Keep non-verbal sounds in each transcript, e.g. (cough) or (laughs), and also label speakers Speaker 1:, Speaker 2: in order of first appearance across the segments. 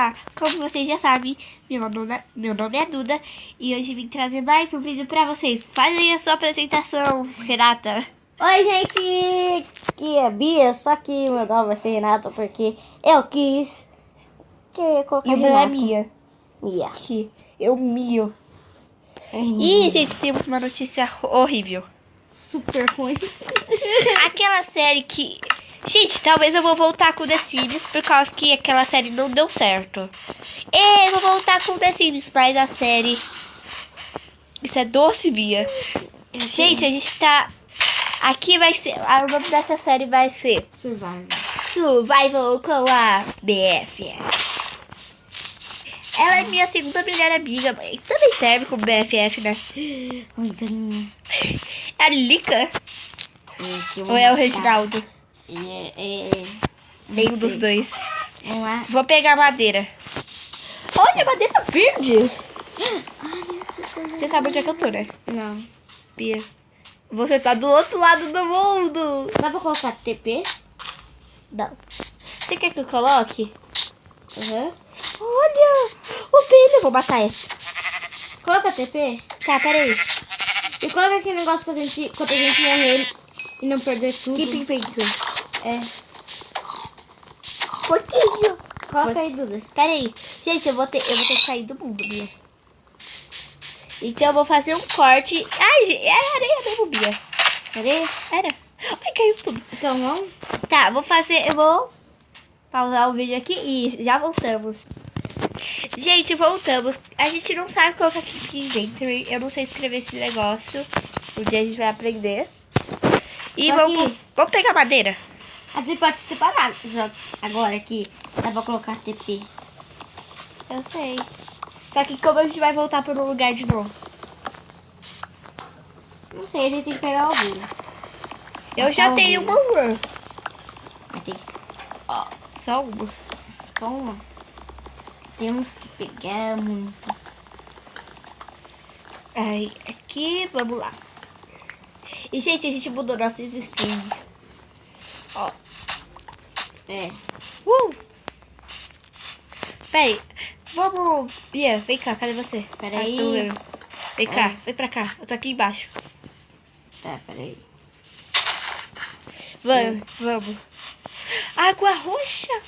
Speaker 1: Olá, como vocês já sabem, meu nome, meu nome é Duda e hoje vim trazer mais um vídeo pra vocês. Fazem a sua apresentação, Renata.
Speaker 2: Oi, gente, aqui é Bia, só que meu nome vai ser Renata porque eu quis que colocar
Speaker 1: E o meu é. Mia.
Speaker 2: Mia.
Speaker 1: Aqui, eu mio. E, gente, temos uma notícia horrível.
Speaker 2: super ruim.
Speaker 1: Aquela série que... Gente, talvez eu vou voltar com The Sims por causa que aquela série não deu certo. E eu vou voltar com The Sims, mas a série... Isso é doce, Bia. Gente, a gente tá... Aqui vai ser... O nome dessa série vai ser...
Speaker 2: Survival.
Speaker 1: Survival com a BF. Ela é minha segunda melhor amiga, mas também serve como BFF, né? É a Lica?
Speaker 2: É,
Speaker 1: Ou é o. Reginaldo?
Speaker 2: É, é,
Speaker 1: Nenhum dos dois.
Speaker 2: Vamos lá.
Speaker 1: Vou pegar madeira. Olha, madeira verde. Você sabe onde é que eu tô, né?
Speaker 2: Não.
Speaker 1: Pia. Você tá do outro lado do mundo.
Speaker 2: Dá pra colocar TP?
Speaker 1: Não. Você quer que eu coloque?
Speaker 2: Uhum.
Speaker 1: Olha, o. Eu vou matar esse.
Speaker 2: Coloca TP?
Speaker 1: Tá, peraí.
Speaker 2: E coloca aquele negócio pra gente, quando a gente morrer e não perder tudo.
Speaker 1: Keep inventory.
Speaker 2: É.
Speaker 1: Pouquinho.
Speaker 2: Coloca
Speaker 1: Você-
Speaker 2: aí, Duda.
Speaker 1: Peraí. Gente, eu vou, ter, eu vou ter que sair do mundo, Bia. Então eu vou fazer um corte. Ai, gente, era areia mesmo, Bia.
Speaker 2: Cadê?
Speaker 1: Era. Ai, caiu tudo.
Speaker 2: Então vamos?
Speaker 1: Tá, vou fazer. Eu vou pausar o vídeo aqui e já voltamos. Gente, voltamos. A gente não sabe colocar aqui inventory. Eu não sei escrever esse negócio. Um dia a gente vai aprender. E vamos, vamos pegar madeira.
Speaker 2: Aqui pode separar. Já, agora aqui dá pra colocar TP.
Speaker 1: Eu sei. Só que como a gente vai voltar um lugar de novo?
Speaker 2: Não sei, a gente tem que pegar algum.
Speaker 1: Eu
Speaker 2: Ah,
Speaker 1: já tenho uma run.
Speaker 2: Mas tem que
Speaker 1: Só uma.
Speaker 2: só uma. Temos que pegar muita.
Speaker 1: Aí, aqui, vamos lá. E, gente, a gente mudou nossa skin. Ó.
Speaker 2: É.
Speaker 1: Uh! Peraí. Vamos. Bia, vem cá, cadê você?
Speaker 2: Peraí.
Speaker 1: Tô vendo. Vem cá,
Speaker 2: É.
Speaker 1: vem pra cá. Eu tô aqui embaixo.
Speaker 2: Tá, peraí.
Speaker 1: Vamos, vamos. Água roxa!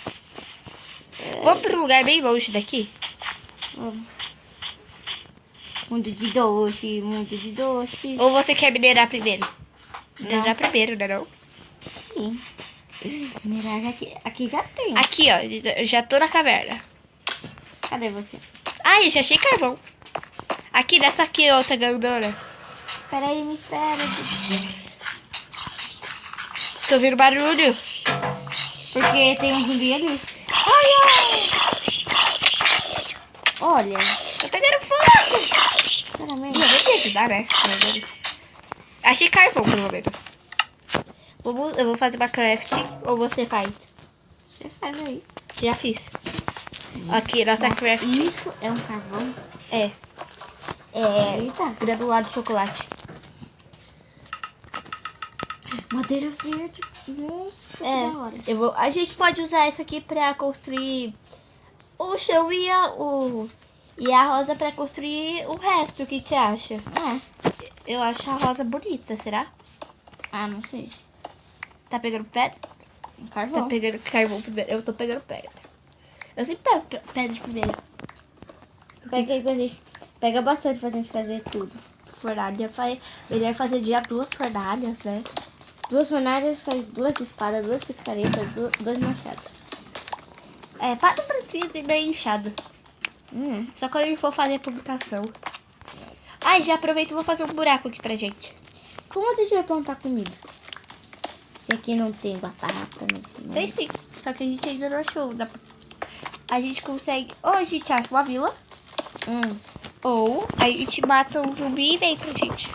Speaker 1: Vamos pra um lugar bem longe daqui?
Speaker 2: Vamos. Mundo de doce, mundo de doce.
Speaker 1: Ou você quer minerar primeiro? Minerar primeiro, né não?
Speaker 2: Sim. Mirage aqui, aqui já tem.
Speaker 1: Aqui, ó. Eu já tô na caverna.
Speaker 2: Cadê você?
Speaker 1: Ai, eu já achei carvão. Aqui, nessa aqui, outra grandona.
Speaker 2: Peraí, me espera.
Speaker 1: Tô ouvindo barulho.
Speaker 2: Porque tem um zumbi ali.
Speaker 1: Ai, ai.
Speaker 2: Olha.
Speaker 1: Tô pegando fogo.
Speaker 2: Sinceramente.
Speaker 1: Não, vou me ajudar, né? Achei carvão, pelo menos. Eu vou fazer uma craft. Ou você faz?
Speaker 2: Você faz aí.
Speaker 1: Já fiz. Aqui, nossa craft.
Speaker 2: Isso é um carvão.
Speaker 1: É. É.
Speaker 2: Eita.
Speaker 1: Granulado de chocolate.
Speaker 2: Madeira verde. Nossa,
Speaker 1: É.
Speaker 2: que da hora.
Speaker 1: Eu vou, a gente pode usar isso aqui pra construir o chão e a, o, e a rosa pra construir o resto. O que você acha?
Speaker 2: É.
Speaker 1: Eu acho a rosa bonita, será?
Speaker 2: Ah, não sei.
Speaker 1: Tá pegando pedra?
Speaker 2: Um
Speaker 1: Tá
Speaker 2: carvão.
Speaker 1: pegando carvão primeiro. Eu tô pegando pedra. Eu sempre pego pe- pedra primeiro.
Speaker 2: Pega aí pra gente. Pega bastante pra gente fazer tudo.
Speaker 1: Fornalha faz. Melhor fazer já duas fornalhas, né?
Speaker 2: Duas fornalhas faz duas espadas, duas picaretas, dois machados.
Speaker 1: É, para não precisa ir bem inchado.
Speaker 2: Hum.
Speaker 1: Só quando ele for fazer a publicação. Ai, já aproveito e vou fazer um buraco aqui pra gente.
Speaker 2: Como a gente vai plantar comida? Se aqui não tem batata, não tem.
Speaker 1: Tem sim. Só que a gente ainda não achou. Dá A gente consegue. Ou a gente acha uma vila.
Speaker 2: Hum.
Speaker 1: Ou a gente mata um zumbi e vem pra gente.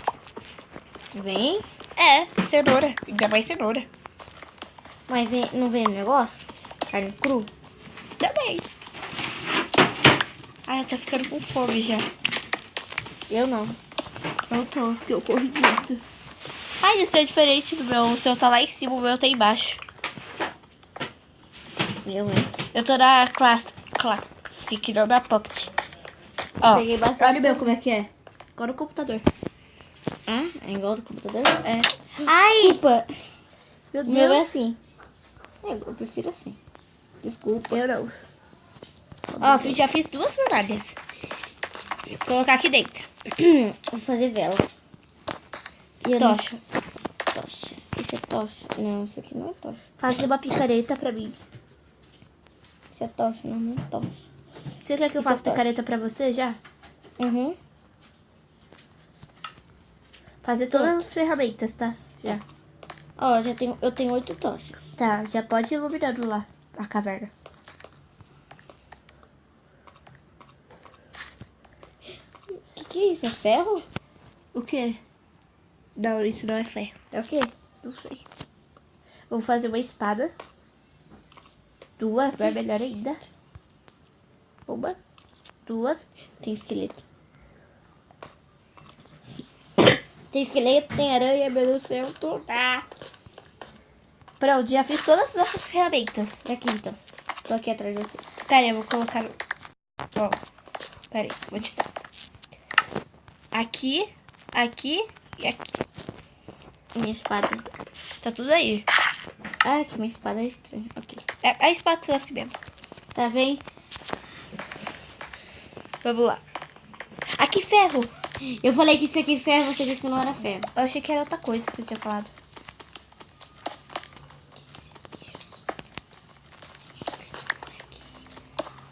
Speaker 2: Vem?
Speaker 1: É, cenoura. Ainda mais cenoura.
Speaker 2: Mas vem, não vem o negócio? Carne cru?
Speaker 1: Também. Ai, eu tô ficando com fome já.
Speaker 2: Eu não.
Speaker 1: Eu tô, porque eu corri muito. Ai, o seu é diferente do meu. O seu tá lá em cima, o meu tá embaixo.
Speaker 2: Eu, hein?
Speaker 1: Eu tô na classe. Classe. stick, não na pocket. Ó,
Speaker 2: Peguei bastante.
Speaker 1: olha o meu como é que é. Igual no computador.
Speaker 2: Ah, é igual do computador?
Speaker 1: É.
Speaker 2: Ai! Desculpa.
Speaker 1: Meu
Speaker 2: O meu é
Speaker 1: Deus.
Speaker 2: assim. É, eu prefiro assim. Desculpa.
Speaker 1: Eu não. Ó, fiz- já fiz duas medalhas. Vou colocar aqui dentro.
Speaker 2: Vou fazer vela. E eu.
Speaker 1: Tocha.
Speaker 2: É tocha. Não, isso aqui não é tocha.
Speaker 1: Faz uma picareta pra mim.
Speaker 2: Isso é tocha, não, não é tocha.
Speaker 1: Você quer que eu
Speaker 2: Isso é
Speaker 1: faça
Speaker 2: tocha.
Speaker 1: picareta pra você já?
Speaker 2: Uhum.
Speaker 1: Fazer todas as ferramentas, tá? Já.
Speaker 2: Ó, já tenho, eu tenho oito tochas.
Speaker 1: Tá, já pode ir iluminando lá a caverna.
Speaker 2: O que, que é isso? É ferro?
Speaker 1: O quê? Não, isso não é ferro.
Speaker 2: É o quê?
Speaker 1: Não sei. Vou fazer uma espada. Duas, é melhor ainda. Uma, duas.
Speaker 2: Tem esqueleto. Tem esqueleto, tem aranha, meu Deus do céu, tô...
Speaker 1: Tá. Pronto, já fiz todas essas ferramentas.
Speaker 2: É aqui então. Tô aqui atrás de você.
Speaker 1: Pera aí, eu vou colocar. Ó. Pera aí, vou te dar. Aqui, aqui e aqui.
Speaker 2: Minha espada.
Speaker 1: Tá tudo aí.
Speaker 2: Ah, que minha espada é estranha. Ok.
Speaker 1: É a espátula assim mesmo.
Speaker 2: Tá vendo?
Speaker 1: Vamos lá. Aqui, ferro.
Speaker 2: Eu falei que isso aqui é ferro, você disse que não era ferro.
Speaker 1: Eu achei que era outra coisa que você tinha falado.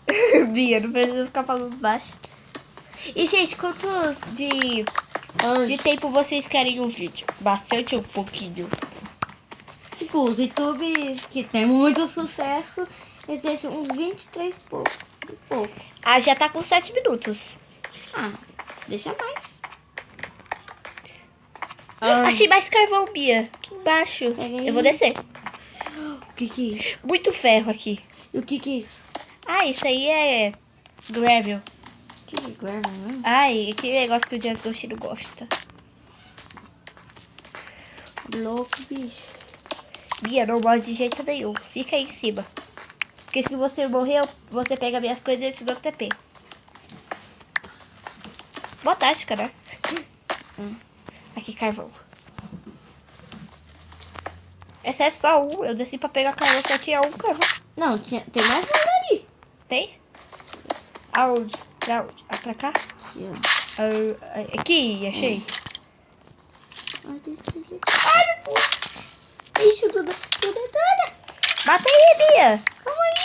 Speaker 1: (laughs) Bia, não precisa ficar falando baixo. E, gente, quantos de, de tempo vocês querem um vídeo? Bastante ou um pouquinho?
Speaker 2: Tipo, os youtubers que tem muito sucesso, eles deixam uns 23 e pouco. Pouco.
Speaker 1: Ah, já tá com 7 minutos.
Speaker 2: Ah, deixa mais.
Speaker 1: Achei mais carvão, Bia. Aqui embaixo. Eu vou descer.
Speaker 2: O que que é isso?
Speaker 1: Muito ferro aqui.
Speaker 2: E o que que é isso?
Speaker 1: Ah, isso aí é gravel.
Speaker 2: Que que é né?
Speaker 1: Ai, aquele negócio que o Jazz Ghost gosta.
Speaker 2: Louco, bicho.
Speaker 1: Bia, não morre de jeito nenhum. Fica aí em cima. Porque se você morrer, você pega minhas coisas e eu te dou TP. Boa tática, né?
Speaker 2: Hum.
Speaker 1: Aqui, carvão. É sério, só um. Eu desci pra pegar carvão, só tinha um carvão.
Speaker 2: Não, tinha, tem mais um ali.
Speaker 1: Tem? Aonde? Pra pra cá?
Speaker 2: Aqui, ó.
Speaker 1: Ah, aqui, achei.
Speaker 2: Ai, meu Deus. Tudo, tudo, tudo.
Speaker 1: Mata aí, Bia.
Speaker 2: Calma aí.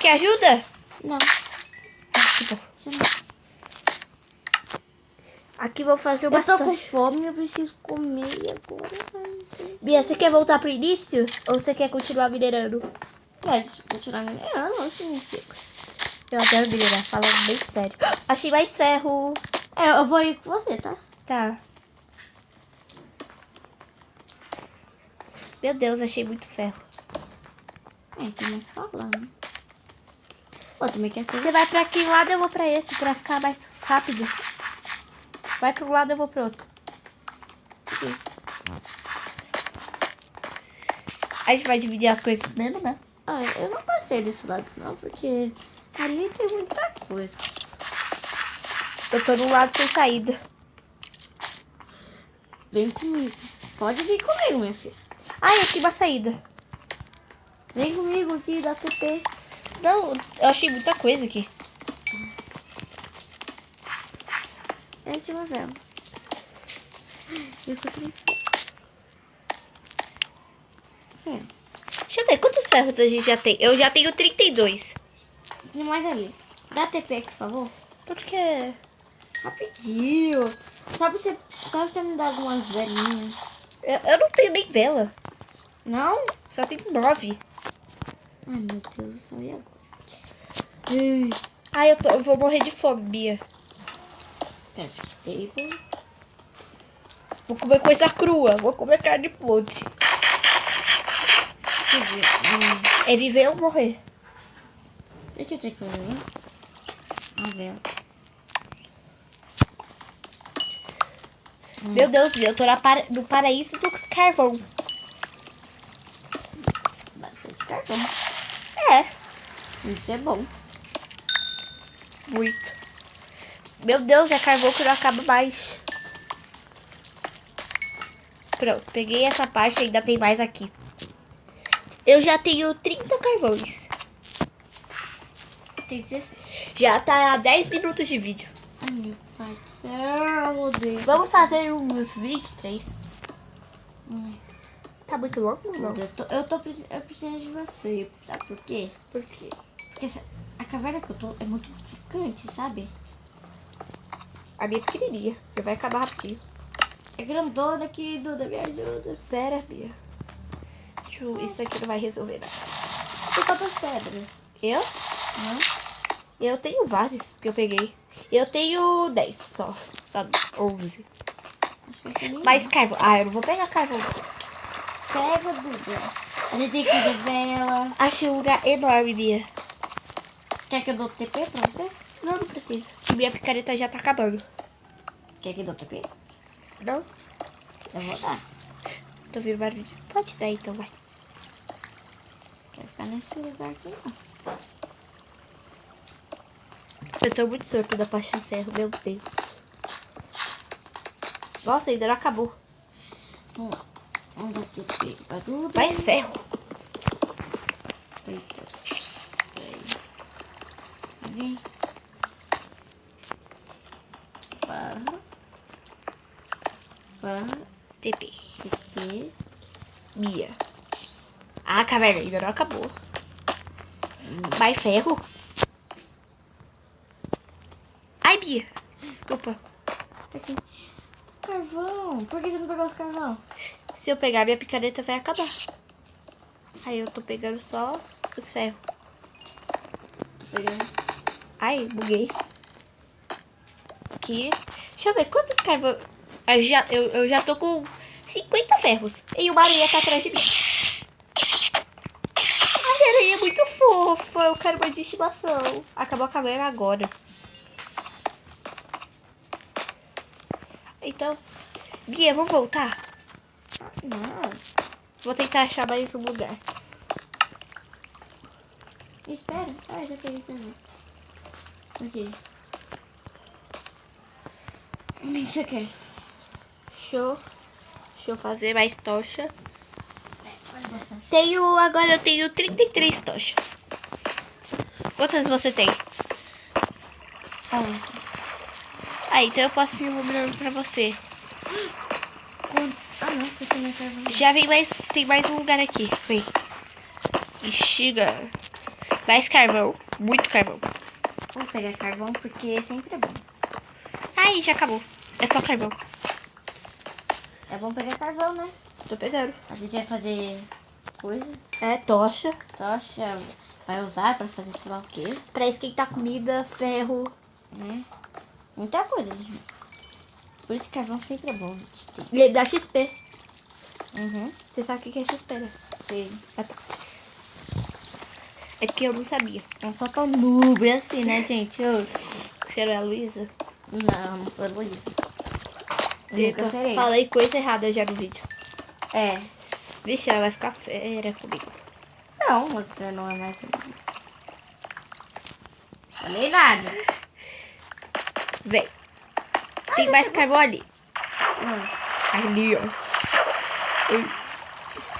Speaker 1: Quer ajuda?
Speaker 2: Não,
Speaker 1: Ah, Aqui vou fazer o
Speaker 2: Eu tô com
Speaker 1: bastante.
Speaker 2: fome, eu preciso comer agora.
Speaker 1: Bia, você quer voltar pro início? Ou você quer continuar minerando?
Speaker 2: Eu continuar minerando, assim, fica.
Speaker 1: Eu adoro minerar, falando bem sério. (gasps) Achei mais ferro.
Speaker 2: É, eu vou ir com você, tá?
Speaker 1: Tá. Meu Deus, achei muito ferro.
Speaker 2: É, tem mais lá, né? Pô, também quer.
Speaker 1: Você vai pra aquele lado, eu vou pra esse, pra ficar mais rápido. Vai pro lado, eu vou pro outro. A gente vai dividir as coisas mesmo, né?
Speaker 2: Ah, eu não gostei desse lado, não, porque ali tem muita coisa.
Speaker 1: Eu tô num lado sem saída.
Speaker 2: Vem comigo. Pode vir comigo, minha filha.
Speaker 1: Ai, aqui uma saída.
Speaker 2: Vem comigo aqui, dá TP.
Speaker 1: Não, eu achei muita coisa aqui.
Speaker 2: É de uma vela. Eu encontrei ferro.
Speaker 1: Deixa eu ver, quantos ferros a gente já tem? Eu já tenho 32.
Speaker 2: Tem mais ali. Dá TP aqui, por favor.
Speaker 1: Por quê?
Speaker 2: Rapidinho. Sabe você, sabe você me dar algumas velinhas?
Speaker 1: Eu, eu não tenho nem vela.
Speaker 2: Não?
Speaker 1: Só tenho nove.
Speaker 2: Ai, meu Deus do céu, e agora?
Speaker 1: Ai, eu, tô, eu vou morrer de fome, Bia.
Speaker 2: Perfect table.
Speaker 1: Vou comer coisa crua. Vou comer carne podre. É viver ou morrer.
Speaker 2: Deixa eu ter que fazer. A vela. Hum.
Speaker 1: Meu Deus, eu tô na para, no paraíso do carvão.
Speaker 2: Bastante carvão.
Speaker 1: É.
Speaker 2: Isso é bom.
Speaker 1: Muito. Meu Deus, é carvão que não acaba mais. Pronto, peguei essa parte, ainda tem mais aqui. Eu já tenho 30 carvões.
Speaker 2: Tem 16.
Speaker 1: Já tá a 10 minutos de vídeo.
Speaker 2: Ai, meu pai do céu, eu odeio.
Speaker 1: Vamos fazer uns 23.
Speaker 2: Hum,
Speaker 1: Tá muito longo não?
Speaker 2: Eu tô, eu tô eu precisando de você. Sabe por quê?
Speaker 1: Por quê?
Speaker 2: Porque essa- a caverna que eu tô é muito ficante, sabe?
Speaker 1: A minha é pequenininha. Já vai acabar rapidinho.
Speaker 2: É grandona aqui, Duda, me ajuda.
Speaker 1: Pera, Bia. Isso aqui não vai resolver nada.
Speaker 2: Tem quantas pedras?
Speaker 1: Eu?
Speaker 2: Não?
Speaker 1: Eu tenho vários, porque eu peguei. Eu tenho 10 só. Só 11.
Speaker 2: Que é aquele
Speaker 1: Mais carvão. Ah, eu não vou pegar carvão.
Speaker 2: Pega, Duda. A gente tem que fazer vela.
Speaker 1: Achei um lugar enorme, Bia.
Speaker 2: Quer que eu dou TP pra você?
Speaker 1: Não, não precisa. Minha picareta já tá acabando.
Speaker 2: Quer que eu dou TP?
Speaker 1: Não?
Speaker 2: Eu vou dar.
Speaker 1: Tô ouvindo barulho. Pode dar então, vai.
Speaker 2: Quer ficar nesse lugar aqui, não.
Speaker 1: Eu tô muito sorto da paixão ferro, meu Deus. Nossa, ainda não acabou. Mais ferro.
Speaker 2: Vem. Barra. Barra.
Speaker 1: TP.
Speaker 2: TP.
Speaker 1: Bia. Ah, caverna ainda não acabou. Mais ferro. Ai, Bia. Desculpa.
Speaker 2: Tá aqui. Carvão. Por que você não pegou os carvão?
Speaker 1: Se eu pegar, minha picareta vai acabar. Aí eu tô pegando só os ferros.
Speaker 2: Pegando.
Speaker 1: Ai, buguei. Aqui. Deixa eu ver quantos carvão. Eu já, eu, eu já tô com 50 ferros. E uma aranha tá atrás de mim. A aranha é muito fofa. Eu quero mais de estimação. Acabou a caverna agora. Então, Bia, vamos voltar?
Speaker 2: Não.
Speaker 1: Vou tentar achar mais um lugar.
Speaker 2: Espera. Ah, já peguei também. Aqui. O que você quer?
Speaker 1: Deixa eu, deixa eu fazer mais tocha.
Speaker 2: Bastante.
Speaker 1: Tenho, agora eu tenho 33 tochas. Quantas você tem?
Speaker 2: Ontem.
Speaker 1: Ah, então eu posso ir iluminando pra você.
Speaker 2: Ah, não.
Speaker 1: Já vem mais, tem mais um lugar aqui. Vem. Bexiga. Mais carvão. Muito carvão.
Speaker 2: Vou pegar carvão porque sempre é bom.
Speaker 1: Ai, já acabou. É só carvão.
Speaker 2: É bom pegar carvão, né?
Speaker 1: Tô pegando.
Speaker 2: A gente vai fazer coisa.
Speaker 1: É, tocha.
Speaker 2: Tocha vai usar pra fazer sei lá o quê,
Speaker 1: Pra esquentar comida, ferro.
Speaker 2: né? Muita coisa, gente. Por isso carvão sempre é bom.
Speaker 1: Ele dá XP.
Speaker 2: Uhum.
Speaker 1: Você sabe o que é XP, né?
Speaker 2: Sei.
Speaker 1: Ah, tá. É porque eu não sabia.
Speaker 2: Não sou tão noob assim, né, gente? Eu...
Speaker 1: Era a Luísa?
Speaker 2: Não, não sou Luísa. Eu nunca
Speaker 1: Epa,
Speaker 2: serei.
Speaker 1: Falei coisa errada já no vídeo.
Speaker 2: É.
Speaker 1: Vixe, ela vai ficar fera comigo.
Speaker 2: Não, você não é mais. Falei nada.
Speaker 1: Vem. Tem mais carvão ali.
Speaker 2: Hum.
Speaker 1: Ali, ó. Ui.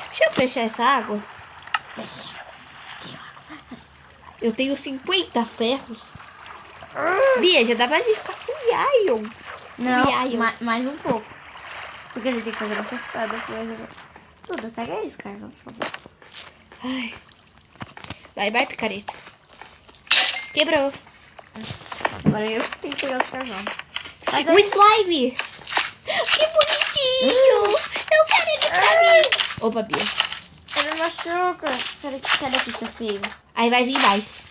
Speaker 1: Deixa eu fechar essa água.
Speaker 2: Fecha.
Speaker 1: Eu tenho 50 ferros. Bia, já dá pra gente ficar full iron.
Speaker 2: Não, ma- mais um pouco. Porque a gente tem que fazer pra jogar. Tudo, pega isso, carvão, por favor.
Speaker 1: Ai. Vai, vai, picareta. Quebrou.
Speaker 2: Agora eu que tenho que pegar os carvão. Mas
Speaker 1: Um
Speaker 2: aí-
Speaker 1: slime. Que bonitinho. Eu quero ele pra mim. Opa, Bia.
Speaker 2: Ele machuca. Sai daqui, sai daqui, seu filho.
Speaker 1: Aí vai vir mais.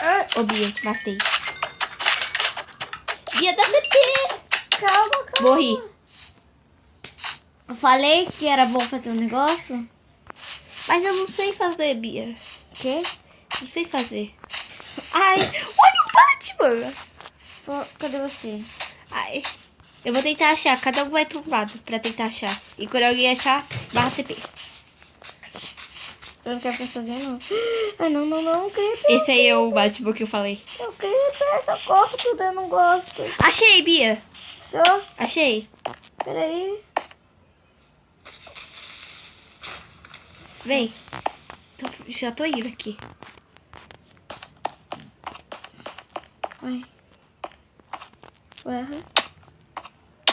Speaker 2: Ah,
Speaker 1: Ô, Bia, matei. Bia, dá TP.
Speaker 2: calma, calma.
Speaker 1: Morri.
Speaker 2: Eu falei que era bom fazer um negócio.
Speaker 1: Mas eu não sei fazer, Bia.
Speaker 2: Quê?
Speaker 1: Não sei fazer. Ai, olha o Batman.
Speaker 2: Cadê você?
Speaker 1: Ai. Eu vou tentar achar. Cada um vai pra um lado pra tentar achar. E quando alguém achar, barra TP.
Speaker 2: Eu não quero pensar não. (gasps) Ai, não, não, não, Creeper.
Speaker 1: Esse aí é o Batman que eu falei.
Speaker 2: Eu Creeper, socorro, tudo, eu não gosto.
Speaker 1: Achei, Bia.
Speaker 2: Só,
Speaker 1: Achei.
Speaker 2: peraí.
Speaker 1: Vem. Tô- já tô indo aqui.
Speaker 2: Ai.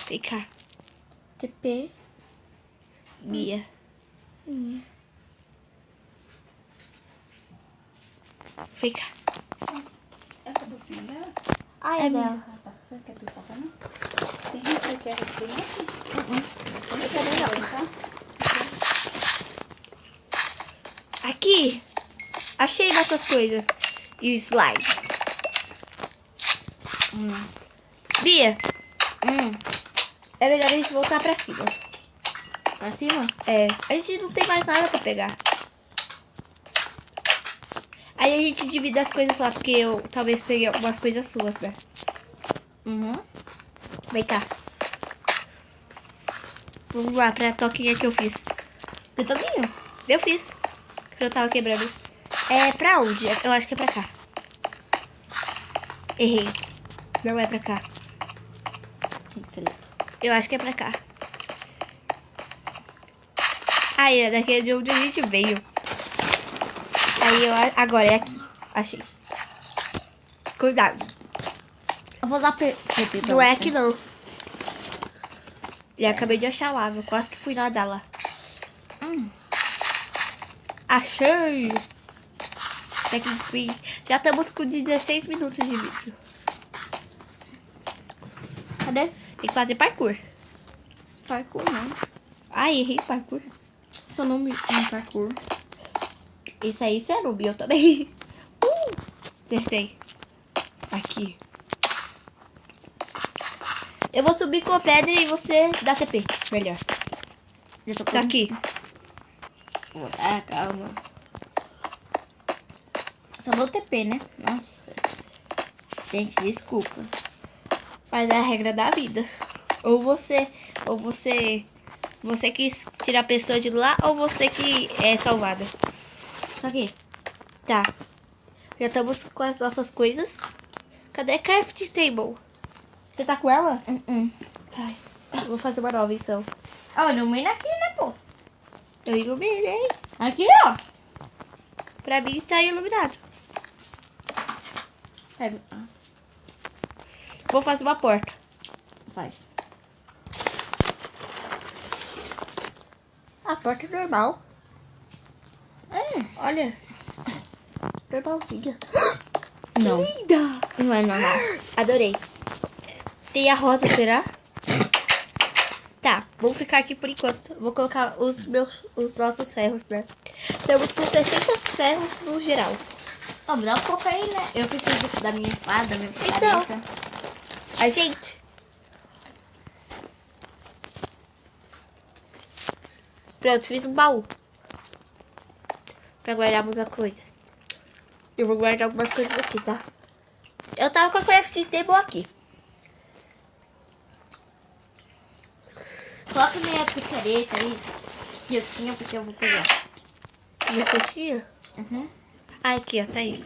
Speaker 1: Vem cá,
Speaker 2: TP.
Speaker 1: Bia.
Speaker 2: Minha.
Speaker 1: Vem cá.
Speaker 3: Essa bolsinha dela?
Speaker 2: Ai, é dela.
Speaker 3: Ah, tá. Você quer pipoca, não? Tem gente que quer conhece?
Speaker 2: Eu também não.
Speaker 3: Tá?
Speaker 1: Aqui. Achei nossas coisas. E o slime.
Speaker 2: Hum.
Speaker 1: Bia,
Speaker 2: Hum.
Speaker 1: é melhor a gente voltar pra cima.
Speaker 2: Pra cima?
Speaker 1: É, a gente não tem mais nada pra pegar. Aí a gente divide as coisas lá, porque eu talvez peguei algumas coisas suas, né?
Speaker 2: Uhum.
Speaker 1: Vem cá. Vamos lá pra toquinha que eu fiz.
Speaker 2: Pitoquinho?
Speaker 1: Eu fiz. Que eu tava quebrando. É pra onde? Eu acho que é pra cá. Errei. Não é pra cá. Eu acho que é pra cá. Aí, é daqui de onde a gente veio. Aí, eu, agora é aqui. Achei. Cuidado.
Speaker 2: Eu vou usar P- PP pra
Speaker 1: Não é aqui, não. E acabei de achar lá. Eu quase que fui nadar lá.
Speaker 2: Hum.
Speaker 1: Achei! Até que. Já estamos com 16 minutos de vídeo.
Speaker 2: Cadê?
Speaker 1: Tem que fazer parkour.
Speaker 2: Parkour, não.
Speaker 1: Ai, errei parkour.
Speaker 2: Seu nome é parkour.
Speaker 1: Isso aí, você é noob, eu também. (laughs) Uh! Acertei. Aqui. Eu vou subir com a pedra e você dá TP. Melhor.
Speaker 2: Já tô
Speaker 1: Tá aqui.
Speaker 2: Ah, calma. Só dou TP, né? Nossa. Gente, desculpa.
Speaker 1: Mas é a regra da vida. Ou você, ou você, você quis tirar a pessoa de lá, ou você que é salvada.
Speaker 2: Aqui.
Speaker 1: Tá. Já estamos com as nossas coisas. Cadê a craft table? Você tá com ela?
Speaker 2: Hum, hum.
Speaker 1: Ai, vou fazer uma nova então.
Speaker 2: Ó, ilumina aqui, né, pô?
Speaker 1: Eu iluminei.
Speaker 2: Aqui, ó.
Speaker 1: Pra mim tá iluminado.
Speaker 2: Pega.
Speaker 1: Vou fazer uma porta.
Speaker 2: faz.
Speaker 1: A porta é normal.
Speaker 2: É.
Speaker 1: Olha. Normalzinha.
Speaker 2: Não.
Speaker 1: Linda!
Speaker 2: Não é normal.
Speaker 1: Adorei. Tem a rosa, será? Tá, vou ficar aqui por enquanto. Vou colocar os meus, os nossos ferros, né? Estamos com 60 ferros no geral.
Speaker 2: Ó, me dá um pouco aí, né? Eu preciso da minha espada, da minha
Speaker 1: Então. A gente. Pronto, fiz um baú. Pra guardarmos as coisas. Eu vou guardar algumas coisas aqui, tá? Eu tava com a crafting table aqui.
Speaker 2: Coloca minha picareta aí. Que eu tinha, porque eu vou pegar.
Speaker 1: E você tinha?
Speaker 2: Uhum.
Speaker 1: Ah, aqui, ó, tá aí.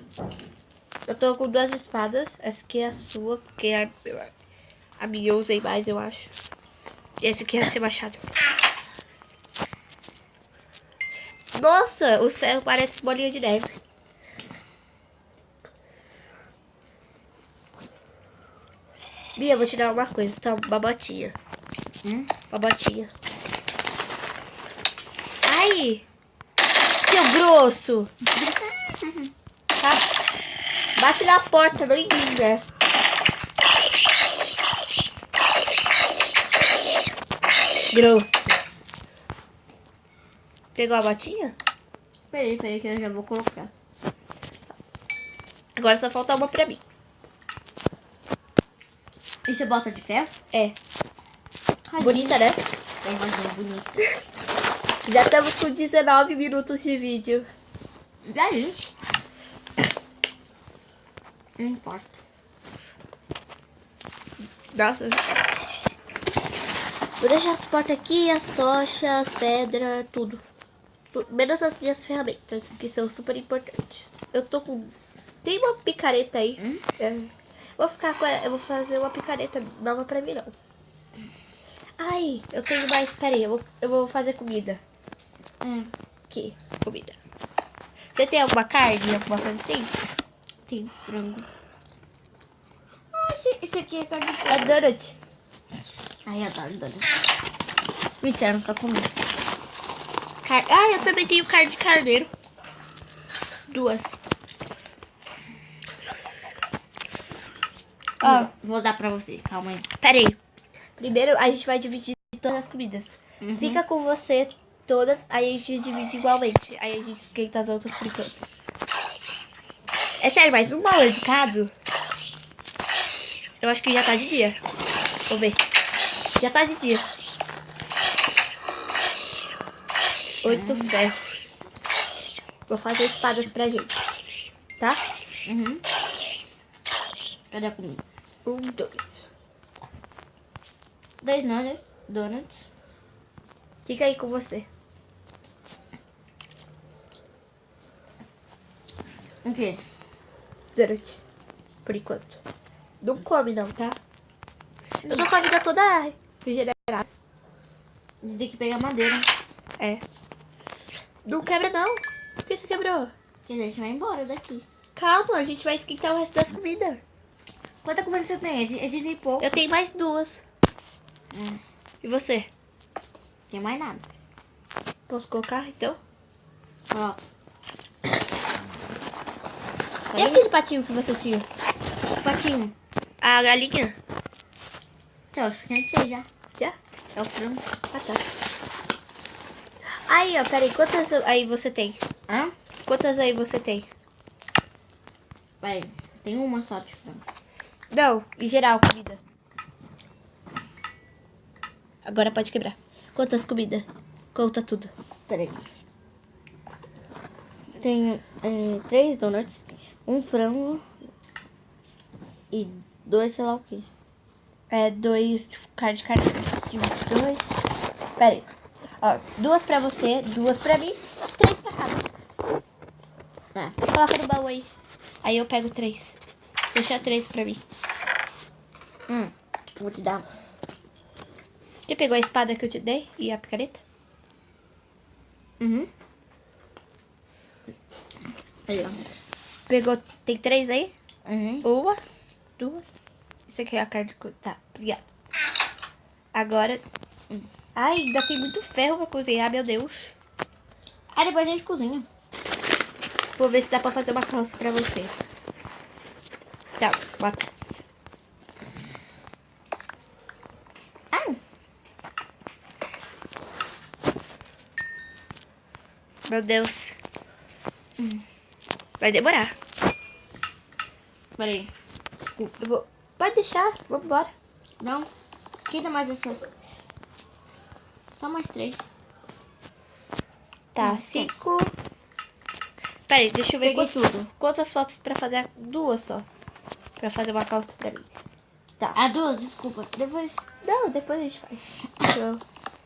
Speaker 1: Eu tô com duas espadas. Essa aqui é a sua, porque a, a minha eu usei mais, eu acho. E esse aqui é seu machado. Nossa, os ferros parecem bolinha de neve. Bia, vou te dar uma coisa, tá? Uma botinha.
Speaker 2: Hum?
Speaker 1: Uma botinha. Ai! Seu grosso! (laughs) Tá? Bate na porta, né? Grosso. Pegou a botinha?
Speaker 2: Peraí, peraí, que eu já vou colocar.
Speaker 1: Agora só falta uma pra mim.
Speaker 2: E você bota de ferro?
Speaker 1: É.
Speaker 2: Cadê?
Speaker 1: Bonita, né?
Speaker 2: É mais bonita. (laughs)
Speaker 1: Já estamos com 19 minutos de vídeo.
Speaker 2: Já isso. Não importa.
Speaker 1: Nossa. Vou deixar as portas aqui, as tochas, as pedras, tudo. Menos as minhas ferramentas, que são super importantes. Eu tô com. Tem uma picareta aí.
Speaker 2: Hum?
Speaker 1: É. Vou ficar com ela. Eu vou fazer uma picareta nova pra mim, não. Ai, eu tenho mais. Pera aí, eu vou, eu vou fazer comida.
Speaker 2: Hum.
Speaker 1: Aqui, comida. Você tem alguma carne, alguma coisa assim?
Speaker 2: Tem frango. Ah, esse, esse aqui é carne de
Speaker 1: É donut.
Speaker 2: Ai, eu adoro donut. Mentira, não tá comendo.
Speaker 1: Car... Ah, eu também tenho carne de carneiro. Duas.
Speaker 2: Ó, vou dar pra você, calma aí.
Speaker 1: Pera aí. Primeiro a gente vai dividir todas as comidas. Fica com você todas, aí a gente divide igualmente. Aí a gente esquenta as outras por enquanto. Sério, mas um mal educado. Eu acho que já tá de dia. Vou ver. Já tá de dia. Oito ferros. Vou fazer espadas pra gente. Tá?
Speaker 2: Uhum. Cadê a comida?
Speaker 1: Um, dois.
Speaker 2: Dois donuts. donuts.
Speaker 1: Fica aí com você.
Speaker 2: O quê?
Speaker 1: Donut. Por enquanto. Não come não, tá? Eu tô com a vida toda regenerada.
Speaker 2: Tem que pegar madeira.
Speaker 1: É. Não quebra não. Por que você quebrou?
Speaker 2: Que a gente vai embora daqui.
Speaker 1: Calma, a gente vai esquentar o resto das comidas.
Speaker 2: Quanta comida você tem? A gente, a gente tem pouco.
Speaker 1: Eu tenho mais duas.
Speaker 2: Hum,
Speaker 1: E você?
Speaker 2: tem mais nada.
Speaker 1: Posso colocar então?
Speaker 2: Ó. Só
Speaker 1: E
Speaker 2: isso?
Speaker 1: aquele patinho que você tinha?
Speaker 2: patinho.
Speaker 1: A galinha?
Speaker 2: Então, eu esquentei já.
Speaker 1: Já?
Speaker 2: É o frango.
Speaker 1: Ah, tá. Aí, ó, peraí. Quantas aí você tem?
Speaker 2: Hã?
Speaker 1: Quantas aí você tem?
Speaker 2: Peraí. Tem uma só de frango.
Speaker 1: Não, em geral, comida. Agora pode quebrar. Quantas comidas? Conta tudo.
Speaker 2: Peraí. Tenho é, três donuts, um frango e dois sei lá o que.
Speaker 1: É, dois carne de carne. Dois. Pera aí. Ó, duas pra você, duas pra mim, três pra cada.
Speaker 2: Ah,
Speaker 1: Coloca no baú aí. Aí eu pego três. Deixa três pra mim.
Speaker 2: hum, vou te dar.
Speaker 1: Você pegou a espada que eu te dei e a picareta?
Speaker 2: Uhum. Aí, ó.
Speaker 1: Pegou. Tem três aí?
Speaker 2: Uhum.
Speaker 1: Uma, duas. Isso aqui é a carne de. Tá, obrigada. Agora. hum. Ai, ainda tem muito ferro pra cozinhar, meu Deus.
Speaker 2: Aí depois a gente cozinha.
Speaker 1: Vou ver se dá pra fazer uma calça pra você. Tá, uma calça.
Speaker 2: Ah,
Speaker 1: Meu Deus. Hum. Vai demorar.
Speaker 2: Peraí.
Speaker 1: Eu vou... Pode deixar, vamos embora.
Speaker 2: Não. Queda mais essas. Só mais três.
Speaker 1: Tá,
Speaker 2: Hum,
Speaker 1: cinco. Peraí, deixa eu ver quantas,
Speaker 2: tudo.
Speaker 1: quantas fotos pra fazer. Duas só. Pra fazer uma calça pra mim. Tá.
Speaker 2: Ah, duas, desculpa. Depois.
Speaker 1: Não, depois a gente faz. Deixa eu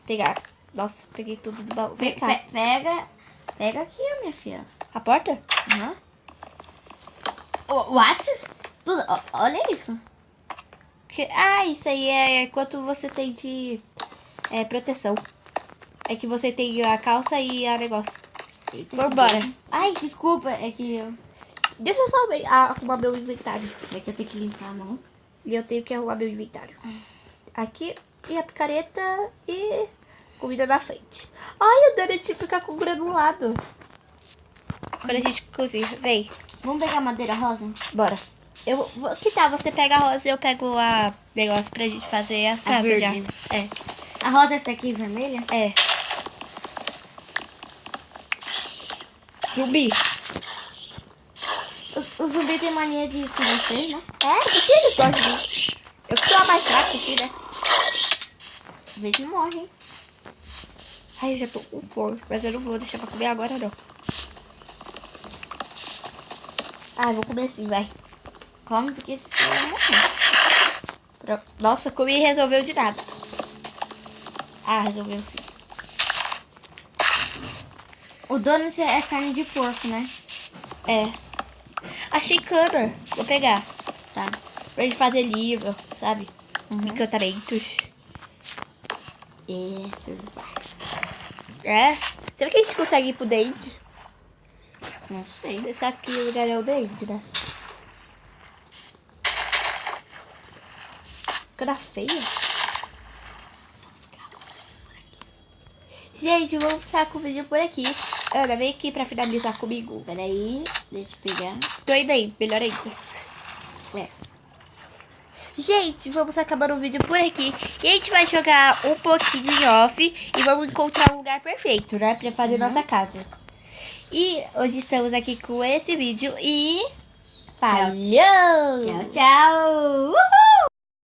Speaker 1: pegar. Nossa, peguei tudo do baú. Vem
Speaker 2: Pe-
Speaker 1: cá.
Speaker 2: pe- pega. Pega aqui, minha filha.
Speaker 1: A porta?
Speaker 2: Aham. O What? Olha isso.
Speaker 1: Que... Ah, isso aí é quanto você tem de é, proteção. É que você tem a calça e a negócio.
Speaker 2: Eita,
Speaker 1: Vambora.
Speaker 2: Ai, desculpa. É que eu.
Speaker 1: Deixa eu só arrumar meu inventário.
Speaker 2: É que eu tenho que limpar a mão.
Speaker 1: E eu tenho que arrumar meu inventário. Aqui, e a picareta e comida na frente. Ai, o donut fica com granulado. Quando a gente cozinha. Vem,
Speaker 2: Vamos pegar madeira rosa?
Speaker 1: bora. Eu vou. Que tal? Você pega a rosa e eu pego a negócio pra gente fazer a casa já.
Speaker 2: verde.
Speaker 1: É,
Speaker 2: A rosa é essa aqui, vermelha?
Speaker 1: é. Zumbi.
Speaker 2: O, o zumbi tem mania de ir com vocês, né?
Speaker 1: É, por que eles gostam de? Eu que sou a mais fraca aqui, né?
Speaker 2: Às vezes morre, hein?
Speaker 1: Ai, eu já tô com fome, mas eu não vou deixar pra comer agora, não. Ah, vou comer sim, vai.
Speaker 2: Come porque se vai morrer.
Speaker 1: Pro- Nossa, comi e resolveu de nada. Ah, resolveu sim.
Speaker 2: O donuts é carne de porco, né?
Speaker 1: É. Achei cana. Vou pegar.
Speaker 2: Tá.
Speaker 1: Pra gente fazer livro, sabe?
Speaker 2: Uhum.
Speaker 1: Encantamentos.
Speaker 2: Isso.
Speaker 1: É? Será que a gente consegue ir pro dente?
Speaker 2: Não sei.
Speaker 1: Você sabe que lugar é o dente, né? Cara feia. Gente, vamos ficar com o vídeo por aqui. Ana, vem aqui pra finalizar comigo.
Speaker 2: Peraí, deixa eu pegar.
Speaker 1: Tô indo aí, melhor ainda.
Speaker 2: É.
Speaker 1: Gente, vamos acabando o vídeo por aqui. E a gente vai jogar um pouquinho em off e vamos encontrar um lugar perfeito, né? Pra fazer nossa casa. E hoje estamos aqui com esse vídeo e... Falhou!
Speaker 2: Tchau, tchau. Uhul!